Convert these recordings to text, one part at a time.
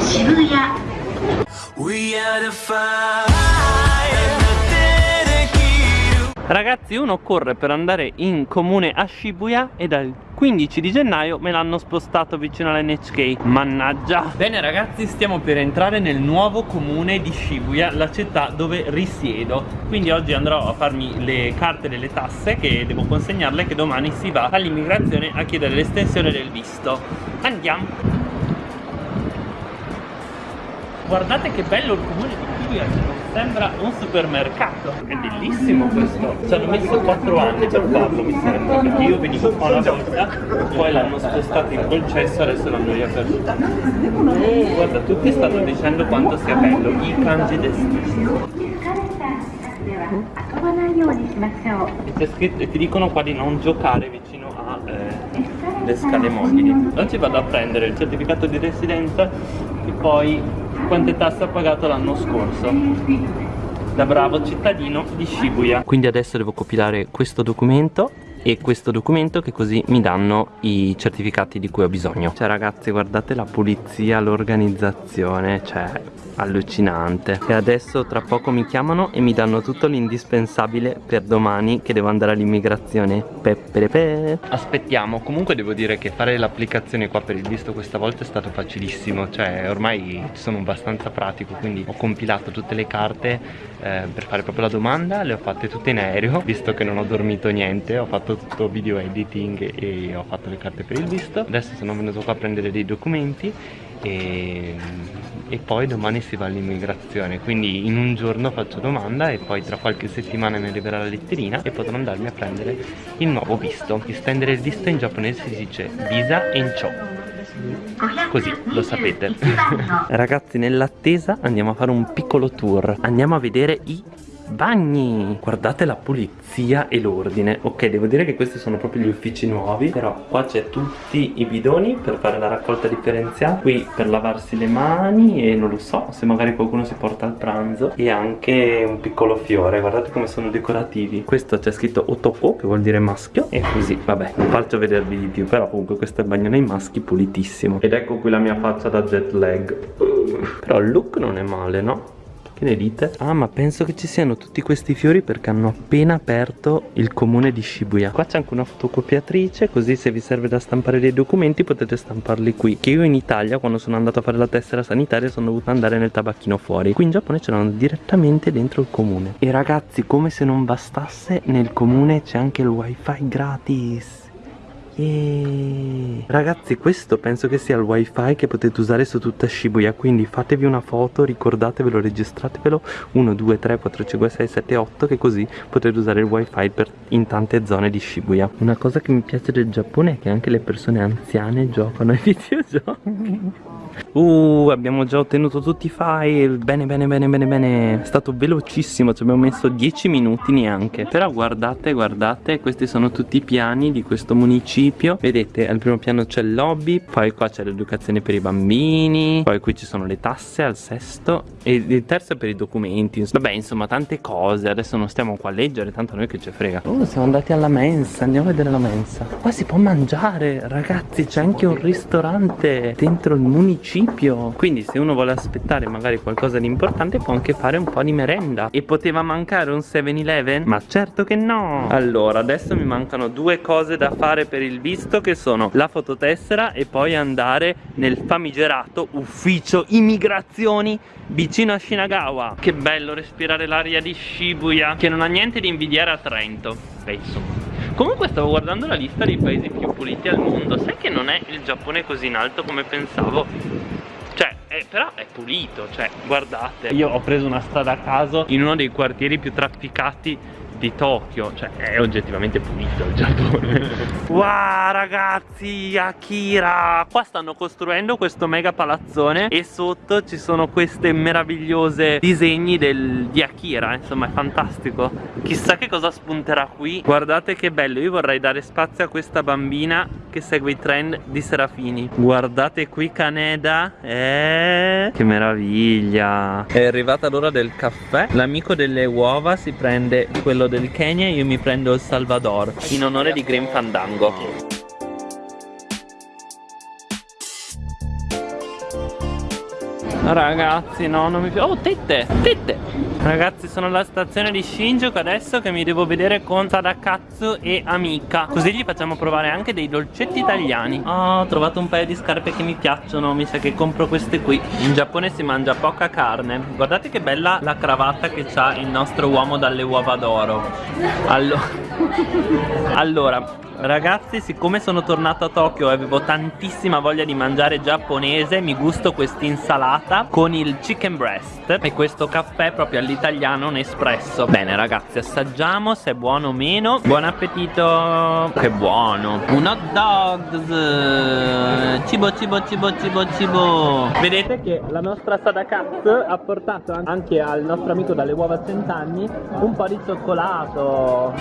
渋谷 We are the fire Ragazzi uno corre per andare in comune a Shibuya e dal 15 di gennaio me l'hanno spostato vicino all'NHK Mannaggia. Bene ragazzi stiamo per entrare nel nuovo comune di Shibuya La città dove risiedo. Quindi oggi andrò a farmi le carte delle tasse Che devo consegnarle che domani si va all'immigrazione a chiedere l'estensione del visto. Andiamo guardate che bello il comune di Kier sembra un supermercato. È bellissimo questo. Ci hanno messo 4 anni per farlo mi sembra perché io venivo qua una volta poi l'hanno spostato in concesso adesso l'hanno riaperto. Oh, guarda tutti stanno dicendo quanto sia bello i kanji destini c'è scritto ti dicono qua di non giocare vicino alle eh, scale mobili. Ci vado a prendere il certificato di residenza e poi quante tasse ho pagato l'anno scorso. Da bravo cittadino di Shibuya. Quindi adesso devo compilare questo documento e questo documento che così mi danno i certificati di cui ho bisogno. Cioè ragazzi guardate la pulizia, l'organizzazione, cioè allucinante. E adesso tra poco mi chiamano e mi danno tutto l'indispensabile per domani che devo andare all'immigrazione. Peperepe. aspettiamo. Comunque devo dire che fare l'applicazione qua per il visto questa volta è stato facilissimo. Cioè ormai sono abbastanza pratico quindi ho compilato tutte le carte eh, per fare proprio la domanda. Le ho fatte tutte in aereo visto che non ho dormito niente ho fatto tutto video editing e ho fatto le carte per il visto. Adesso sono venuto qua a prendere dei documenti e, e poi domani si va all'immigrazione. Quindi in un giorno faccio domanda e poi tra qualche settimana mi arriverà la letterina e potrò andarmi a prendere il nuovo visto. Estendere il visto in giapponese si dice visa encho Così lo sapete. Ragazzi nell'attesa andiamo a fare un piccolo tour. Andiamo a vedere i bagni. Guardate la pulizia e l'ordine. Ok devo dire che questi sono proprio gli uffici nuovi però qua c'è tutti i bidoni per fare la raccolta differenziata. Qui per lavarsi le mani e non lo so se magari qualcuno si porta al pranzo. E anche un piccolo fiore guardate come sono decorativi. Questo c'è scritto otoko che vuol dire maschio e così vabbè non faccio vedervi di più però comunque questo è il bagno nei maschi pulitissimo. Ed ecco qui la mia faccia da jet lag. Però il look non è male no? Che ne dite? Ah ma penso che ci siano tutti questi fiori perché hanno appena aperto il comune di Shibuya. Qua c'è anche una fotocopiatrice così se vi serve da stampare dei documenti potete stamparli qui. Che io in Italia quando sono andato a fare la tessera sanitaria sono dovuto andare nel tabacchino fuori. Qui in Giappone ce l'hanno direttamente dentro il comune. E ragazzi come se non bastasse nel comune c'è anche il wifi gratis Yeah. Ragazzi questo penso che sia il wifi che potete usare su tutta Shibuya Quindi fatevi una foto, ricordatevelo, registratevelo 1, 2, 3, 4, 5, 6, 7, 8 Che così potete usare il wifi per, in tante zone di Shibuya Una cosa che mi piace del Giappone è che anche le persone anziane giocano ai videogiochi Uh, abbiamo già ottenuto tutti i file. Bene, bene, bene, bene, bene. È stato velocissimo, ci abbiamo messo 10 minuti neanche. Però guardate, guardate Questi sono tutti i piani di questo municipio. Vedete, al primo piano c'è il lobby Poi qua c'è l'educazione per i bambini Poi qui ci sono le tasse al sesto E il terzo è per i documenti. Vabbè, insomma, tante cose. Adesso non stiamo qua a leggere, tanto a noi che ci frega. Oh, siamo andati alla mensa Andiamo a vedere la mensa. Qua si può mangiare, ragazzi C'è anche un ristorante dentro il municipio municipio quindi se uno vuole aspettare magari qualcosa di importante può anche fare un po' di merenda. E poteva mancare un 7-Eleven? ma certo che no! Allora adesso mi mancano due cose da fare per il visto che sono la fototessera e poi andare nel famigerato ufficio immigrazioni vicino a Shinagawa. Che bello respirare l'aria di Shibuya che non ha niente di invidiare a Trento. Beh insomma. Comunque stavo guardando la lista dei paesi più puliti al mondo. Sai che non è il Giappone così in alto come pensavo? È, però è pulito, cioè, guardate. Io ho preso una strada a caso in uno dei quartieri più trafficati di Tokyo Cioè è oggettivamente pulito il Giappone. Wow ragazzi Akira. Qua stanno costruendo questo mega palazzone E sotto ci sono queste meravigliose disegni del, di Akira Insomma è fantastico. Chissà che cosa spunterà qui. Guardate che bello Io vorrei dare spazio a questa bambina Che segue i trend di Serafini. Guardate qui Kaneda. Eh Che meraviglia. È arrivata l'ora del caffè. L'amico delle uova si prende quello del Kenya io mi prendo il Salvador in onore di Green Fandango Ragazzi, no, non mi piace. Oh, tette, tette. Ragazzi, sono alla stazione di Shinjuku adesso che mi devo vedere con Sadakatsu e Amica. Così gli facciamo provare anche dei dolcetti italiani. Oh, ho trovato un paio di scarpe che mi piacciono. Mi sa che compro queste qui. In Giappone si mangia poca carne. Guardate che bella la cravatta che ha il nostro uomo dalle uova d'oro. Allora, allora Ragazzi siccome sono tornato a Tokyo e avevo tantissima voglia di mangiare giapponese Mi gusto quest'insalata con il chicken breast E questo caffè proprio all'italiano, un espresso Bene ragazzi assaggiamo se è buono o meno. Buon appetito. Che buono. Un hot dogs. Cibo cibo cibo cibo cibo. Vedete che la nostra Sadakatsu ha portato anche al nostro amico dalle uova a cent'anni Un po' di cioccolato.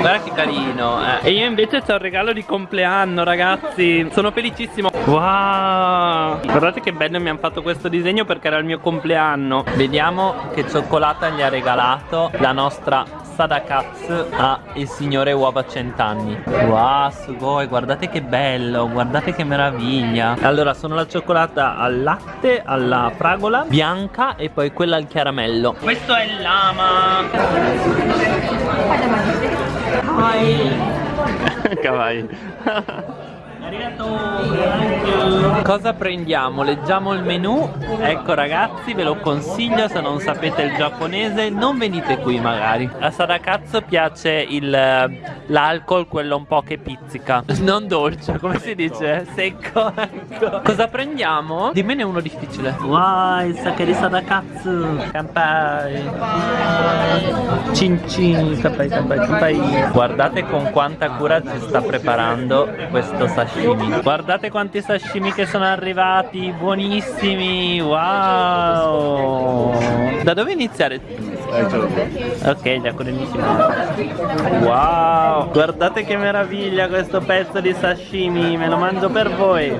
Guarda che carino eh. E io invece c'ho il regalo di compleanno ragazzi. Sono felicissimo. Wow. Guardate che bello mi hanno fatto questo disegno perché era il mio compleanno. Vediamo che cioccolata gli ha regalato la nostra Sadakatsu a il signore uova cent'anni. Wow sugoi guardate che bello Guardate che meraviglia. Allora sono la cioccolata al latte Alla fragola bianca E poi quella al caramello. Questo è il lama Kawaii Cosa prendiamo? Leggiamo il menù Ecco ragazzi ve lo consiglio se non sapete il giapponese. Non venite qui magari. A Sadakatsu piace l'alcol quello un po' che pizzica. Non dolce come si dice? Secco. Ecco. Cosa prendiamo? Dimmene uno difficile. Wow il sake di Sadakatsu. Kampai Cin cin Kampai kampai kampai Guardate con quanta cura ci sta preparando questo sashimi Guardate quanti sashimi che sono arrivati Buonissimi Wow. Da dove iniziare? Ok, già benissimo Wow. Guardate che meraviglia questo pezzo di sashimi Me lo mangio per voi.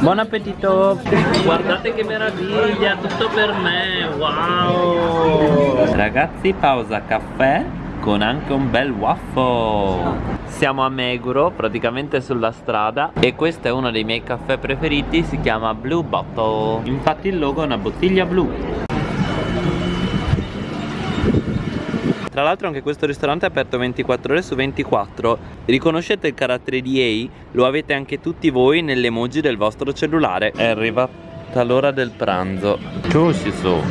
Buon appetito. Guardate che meraviglia Tutto per me Wow. Ragazzi pausa caffè con anche un bel waffle siamo a Meguro, praticamente sulla strada E questo è uno dei miei caffè preferiti, si chiama Blue Bottle. Infatti il logo è una bottiglia blu. Tra l'altro anche questo ristorante è aperto 24 ore su 24 Riconoscete il carattere di A? Lo avete anche tutti voi nell'emoji del vostro cellulare. È arrivata l'ora del pranzo.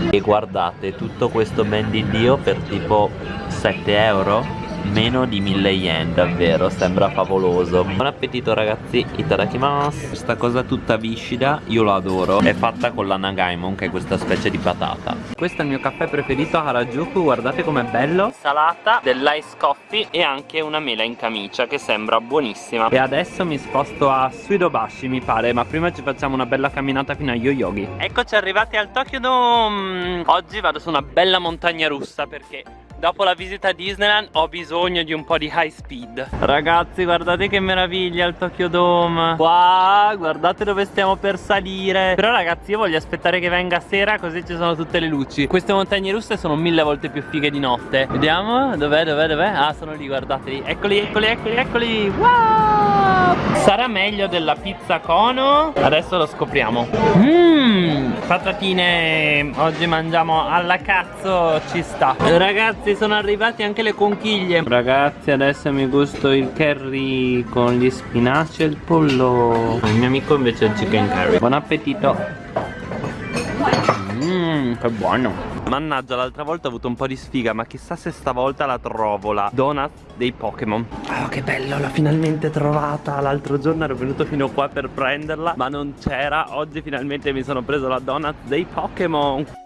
E guardate tutto questo ben di Dio per tipo 7 euro meno di 1000 yen davvero sembra favoloso. Buon appetito ragazzi itadakimasu. Questa cosa tutta viscida io lo adoro. È fatta con la nagaimon che è questa specie di patata. Questo è il mio caffè preferito a Harajuku guardate com'è bello. Salata dell'ice coffee e anche una mela in camicia che sembra buonissima. E adesso mi sposto a Suidobashi mi pare ma prima ci facciamo una bella camminata fino a Yoyogi. Eccoci arrivati al Tokyo Dome. Oggi vado su una bella montagna russa perché Dopo la visita a Disneyland ho bisogno di un po' di high speed. Ragazzi guardate che meraviglia il Tokyo Dome. Wow guardate dove stiamo per salire. Però ragazzi io voglio aspettare che venga sera così ci sono tutte le luci. Queste montagne russe sono mille volte più fighe di notte. Vediamo dov'è dov'è dov'è? Ah sono lì guardateli Eccoli eccoli eccoli eccoli. Wow! Sarà meglio della pizza cono? Adesso lo scopriamo. Mmm Patatine Oggi mangiamo alla cazzo Ci sta. Ragazzi sono arrivati anche le conchiglie. Ragazzi adesso mi gusto il curry con gli spinaci e il pollo. Il mio amico invece il chicken curry. Buon appetito. Mmm che buono Mannaggia l'altra volta ho avuto un po' di sfiga Ma chissà se stavolta la trovo La donut dei Pokémon. Oh che bello l'ho finalmente trovata. L'altro giorno ero venuto fino qua per prenderla Ma non c'era. Oggi finalmente mi sono preso la donut dei Pokémon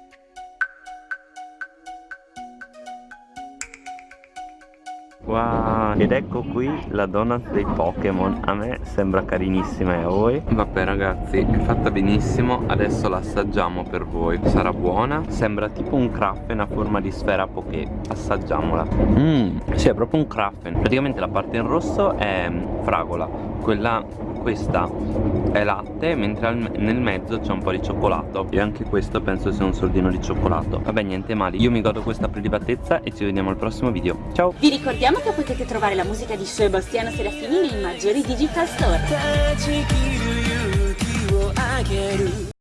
Wow Ed ecco qui la donut dei Pokémon. A me sembra carinissima e a voi? Vabbè ragazzi è fatta benissimo. Adesso la assaggiamo per voi. Sarà buona? Sembra tipo un craffen a forma di sfera poké. Assaggiamola. Mmm Sì è proprio un craffen Praticamente la parte in rosso è fragola. Quella questa è latte mentre nel mezzo c'è un po' di cioccolato. E anche questo penso sia un soldino di cioccolato. Vabbè niente male. Io mi godo questa prelibatezza e ci vediamo al prossimo video. Ciao! Vi ricordiamo che potete trovare la musica di Sebastiano Serafini nei maggiori digital store